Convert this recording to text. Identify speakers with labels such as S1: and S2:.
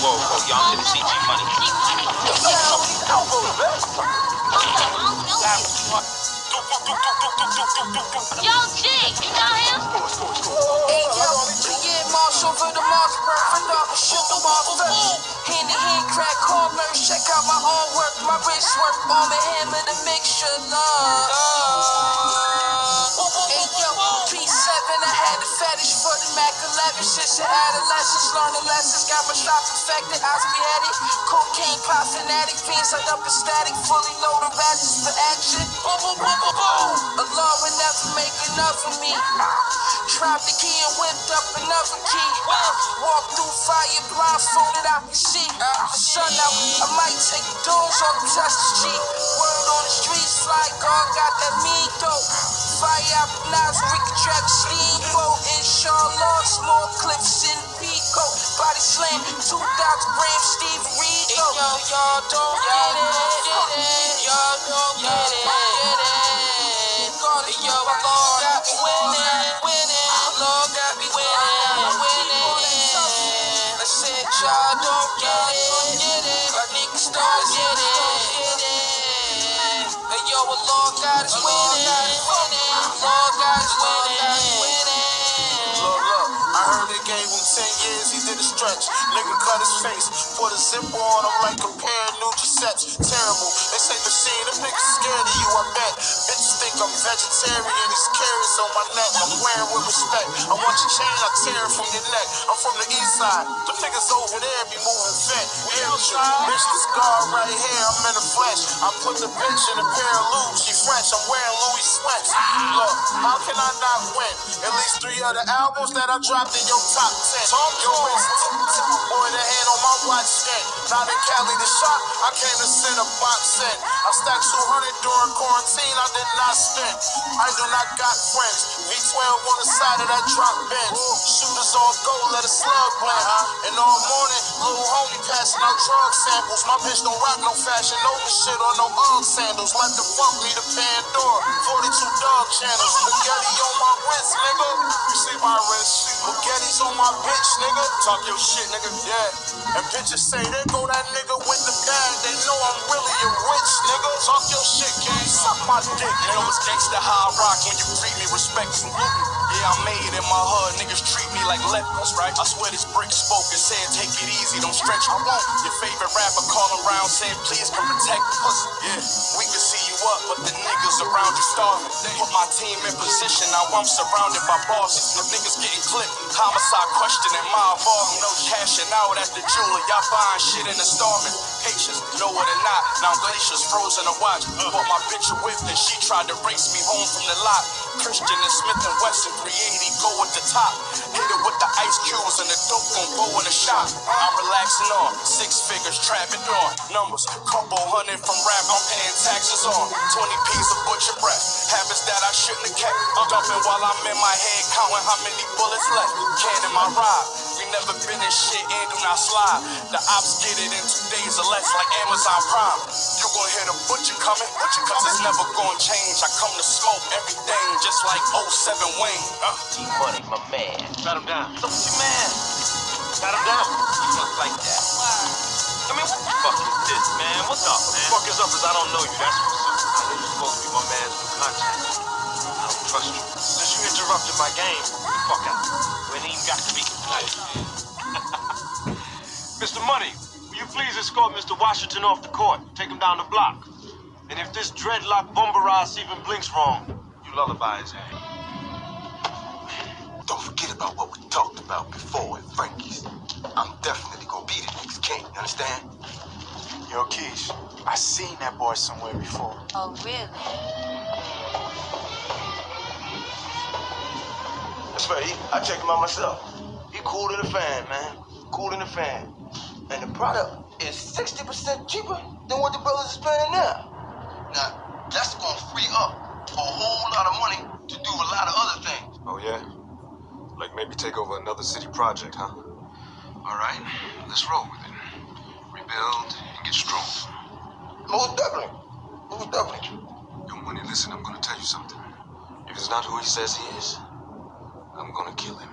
S1: Whoa, whoa, y'all didn't see G Money.
S2: Yo, G, you know him?
S3: Hey, yo, yeah, Marshall for the Mars, perfect up, shit the Mars. Hand in hand, crack corners, check out my own work, my wrist work, arm and hammer, the mixture, love. Hey, yo, P7, I had the fetish for the Mac 11 since your lessons, got my shock infected, eyes beheaded, cocaine pop fanatic, fiends like up static, fully loaded ratchets for action. Boom, boom, boom, boom, boom. Allah will never make enough of me. Dropped the key and whipped up another key. Walk through fire blindfolded, I can see. The sun out, I might take the doors off, touch the G. Word on the streets, fly guard got that mean dope. Fire out the knives, we can track a steamboat. Inshallah, small y'all don't get it. Y'all don't get it. Yo, Allah got me winning. Allah got me winning. I said y'all don't get it. My niggas don't get it. Hey, yo, Allah got us winning. Allah got us winning,
S4: I heard they gave 10 years, he did a stretch. Nigga cut his face, put a zipper on him like a pair of new Giuseppe's. Terrible. They say machine, them niggas scared of you, I bet. I'm vegetarian, these carrots on my neck. I'm wearing with respect. I want your chain, I tear it from your neck. I'm from the east side. Them niggas over there be moving fat. Amateur. Bitch, this guard right here, I'm in the flesh. I put the bitch in a pair of loops, she French. I'm wearing Louis sweats. Look, how can I not win? At least three of the albums that I dropped in your top 10. Yo, boy, the hand on my watch stand. Not in Cali, the shop, I came to send a box set. I stacked 200 during quarantine, I did not spend. I do not got friends. V12 on the side of that drop bench. Shooters all go, let a slug blend. And all morning, little homie passing out drug samples. My bitch don't rock no fashion over shit or no Ugg sandals. Let the fuck me to Pandora. 42 dog channels. Spaghetti on my wrist, nigga. You see my wrist? On my bitch, nigga. Talk your shit, nigga. Yeah. And bitches say, there go that nigga with the bag. They know I'm really a rich nigga. Talk your shit, gang. Suck my dick,
S5: You know it's gangsta high rock when you treat me respectful. Yeah, I made it in my hood. Niggas treat me like lepers, right? I swear this brick spoke and said, take it easy, don't stretch. I won't. Your favorite rapper calling around saying, please come protect us. Yeah, we can you up, but the niggas around you starving. Put my team in position, now I'm surrounded by bosses. The niggas getting clipped. Homicide questioning my involvement. No cashing out at the jeweler. Y'all buying shit in the starving. Patience, know it or not. Now glaciers frozen to watch. Bought my bitch a whip and she tried to race me home from the lot. Christian and Smith and Wesson 380 go at the top. Hit it with the ice cubes and the dope gon' go in the shop. I'm relaxing on six figures, trapping on numbers. Couple hundred from rap, I'm paying taxes on 20 P's of butcher breath. Habits that I shouldn't have kept. I'm dumping while I'm in my head, counting how many bullets left. Can in my ride. We never been in shit do not slide. The ops get it in two days or less, like Amazon Prime. You gon' hear the butcher coming, butcher cause it's never gonna change. I come to smoke everything, just like 07 Wayne. Uh.
S1: G Money, my man.
S5: Shut him down.
S1: Look at your man.
S5: Shut him down.
S1: You look like that. I mean, what the fuck is this, man? What's up, man?
S5: Fuck is up is I don't know you. That's what's up.
S1: I know you're supposed to be my man's new contact. I don't trust you.
S5: Since you interrupted my game, fuck out.
S1: You ain't even got to be.
S5: Mr. Money, will you please escort Mr. Washington off the court? Take him down the block. And if this dreadlock bumper even blinks wrong, you lullaby his head.
S6: Don't forget about what we talked about before at Frankie's. I'm definitely gonna be the next king, you understand?
S7: Yo, Keish, I seen that boy somewhere before.
S2: Oh, really?
S6: That's right, I checked him out myself. He cool to the fan, man. Cool to the fan. And the product is 60% cheaper than what the brothers is paying now. Now, that's gonna free up a whole lot of money to do a lot of other things.
S8: Oh, yeah? Like maybe take over another city project, huh? All right, let's roll with it. Rebuild and get strong.
S6: Most definitely. Most definitely.
S8: Yo, Money, listen, I'm gonna tell you something. If it's not who he says he is, I'm gonna kill him.